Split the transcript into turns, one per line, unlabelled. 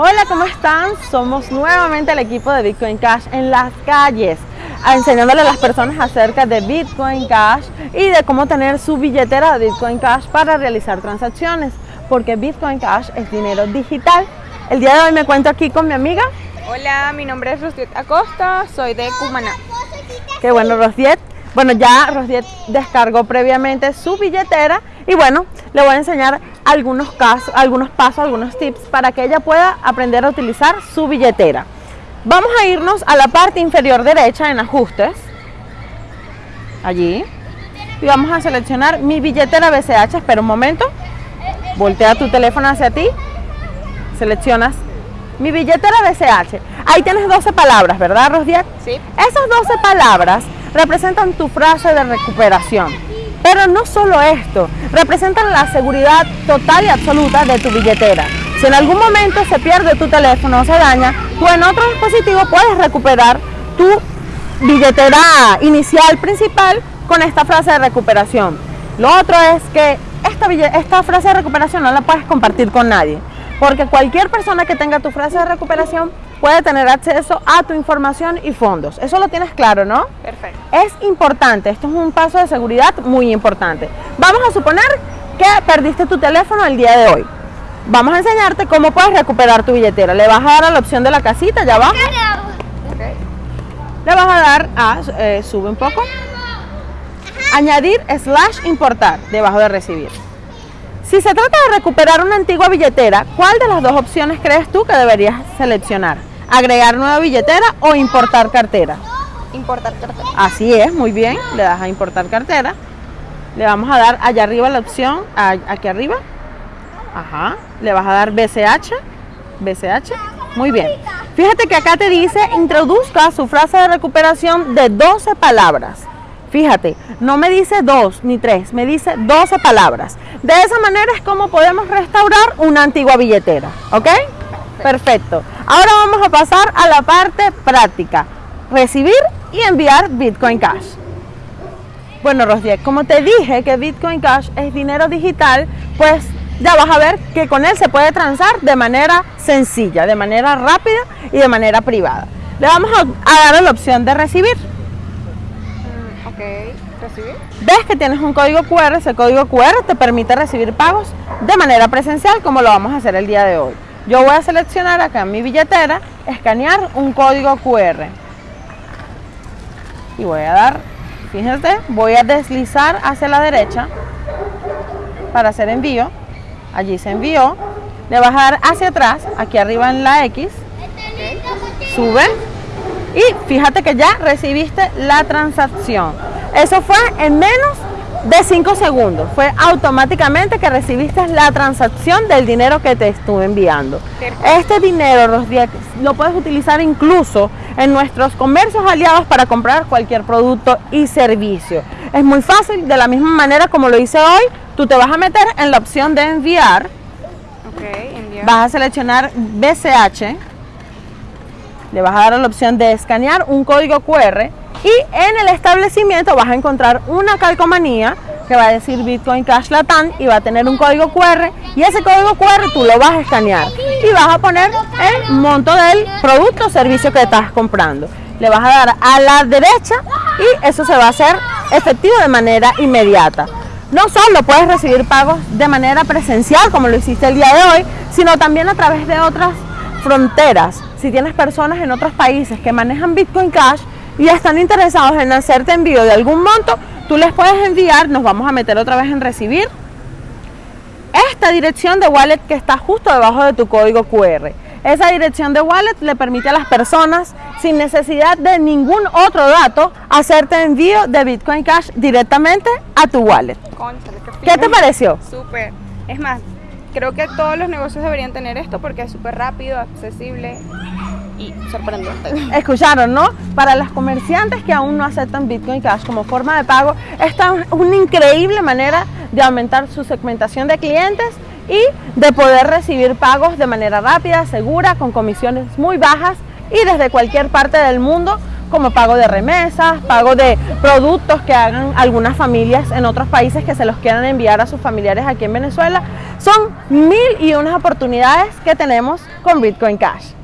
Hola, ¿cómo están? Somos nuevamente el equipo de Bitcoin Cash en las calles, enseñándole a las personas acerca de Bitcoin Cash y de cómo tener su billetera de Bitcoin Cash para realizar transacciones, porque Bitcoin Cash es dinero digital. El día de hoy me cuento aquí con mi amiga.
Hola, mi nombre es Rosiet Acosta, soy de Cumaná.
Qué bueno, Rosiet. Bueno, ya Rosiet descargó previamente su billetera y bueno, le voy a enseñar algunos, casos, algunos pasos, algunos tips para que ella pueda aprender a utilizar su billetera. Vamos a irnos a la parte inferior derecha en ajustes, allí, y vamos a seleccionar mi billetera BCH, espera un momento, voltea tu teléfono hacia ti, seleccionas mi billetera BCH, ahí tienes 12 palabras, ¿verdad Rosdiak?
Sí.
Esas 12 palabras representan tu frase de recuperación pero no solo esto, representan la seguridad total y absoluta de tu billetera. Si en algún momento se pierde tu teléfono o se daña, tú en otro dispositivo puedes recuperar tu billetera inicial principal con esta frase de recuperación. Lo otro es que esta, esta frase de recuperación no la puedes compartir con nadie, porque cualquier persona que tenga tu frase de recuperación puede tener acceso a tu información y fondos. Eso lo tienes claro, ¿no?
Perfecto.
Es importante, esto es un paso de seguridad muy importante. Vamos a suponer que perdiste tu teléfono el día de hoy. Vamos a enseñarte cómo puedes recuperar tu billetera. Le vas a dar a la opción de la casita, ya abajo. Le vas a dar a, eh, sube un poco, añadir slash importar debajo de recibir. Si se trata de recuperar una antigua billetera, ¿cuál de las dos opciones crees tú que deberías seleccionar? agregar nueva billetera o importar cartera.
Importar cartera.
Así es, muy bien, le das a importar cartera. Le vamos a dar allá arriba la opción, aquí arriba. Ajá, le vas a dar BCH, BCH, muy bien. Fíjate que acá te dice introduzca su frase de recuperación de 12 palabras. Fíjate, no me dice dos ni tres, me dice 12 palabras. De esa manera es como podemos restaurar una antigua billetera, ¿ok? Perfecto. Ahora vamos a pasar a la parte práctica. Recibir y enviar Bitcoin Cash. Bueno, Rosdiek, como te dije que Bitcoin Cash es dinero digital, pues ya vas a ver que con él se puede transar de manera sencilla, de manera rápida y de manera privada. Le vamos a, dar la opción de recibir.
Ok, recibir.
Ves que tienes un código QR, ese código QR te permite recibir pagos de manera presencial como lo vamos a hacer el día de hoy. Yo voy a seleccionar acá en mi billetera, escanear un código QR. Y voy a dar, fíjense, voy a deslizar hacia la derecha para hacer envío. Allí se envió. Le vas a dar hacia atrás, aquí arriba en la X. Sube. Y fíjate que ya recibiste la transacción. Eso fue en menos de 5 segundos. Fue automáticamente que recibiste la transacción del dinero que te estuve enviando. Este dinero lo puedes utilizar incluso en nuestros comercios aliados para comprar cualquier producto y servicio. Es muy fácil, de la misma manera como lo hice hoy, tú te vas a meter en la opción de enviar. Vas a seleccionar BCH. Le vas a dar la opción de escanear un código QR y en el establecimiento vas a encontrar una calcomanía que va a decir Bitcoin Cash Latam y va a tener un código QR y ese código QR tú lo vas a escanear y vas a poner el monto del producto o servicio que estás comprando. Le vas a dar a la derecha y eso se va a hacer efectivo de manera inmediata. No solo puedes recibir pagos de manera presencial como lo hiciste el día de hoy, sino también a través de otras fronteras. Si tienes personas en otros países que manejan Bitcoin Cash, y están interesados en hacerte envío de algún monto, tú les puedes enviar, nos vamos a meter otra vez en recibir, esta dirección de wallet que está justo debajo de tu código QR. Esa dirección de wallet le permite a las personas, sin necesidad de ningún otro dato, hacerte envío de Bitcoin Cash directamente a tu wallet. qué, ¿Qué te pareció?
Súper. Es más, creo que todos los negocios deberían tener esto porque es súper rápido, accesible y sorprendente.
Escucharon, ¿no? Para las comerciantes que aún no aceptan Bitcoin Cash como forma de pago, esta es una increíble manera de aumentar su segmentación de clientes y de poder recibir pagos de manera rápida, segura, con comisiones muy bajas y desde cualquier parte del mundo como pago de remesas, pago de productos que hagan algunas familias en otros países que se los quieran enviar a sus familiares aquí en Venezuela. Son mil y unas oportunidades que tenemos con Bitcoin Cash.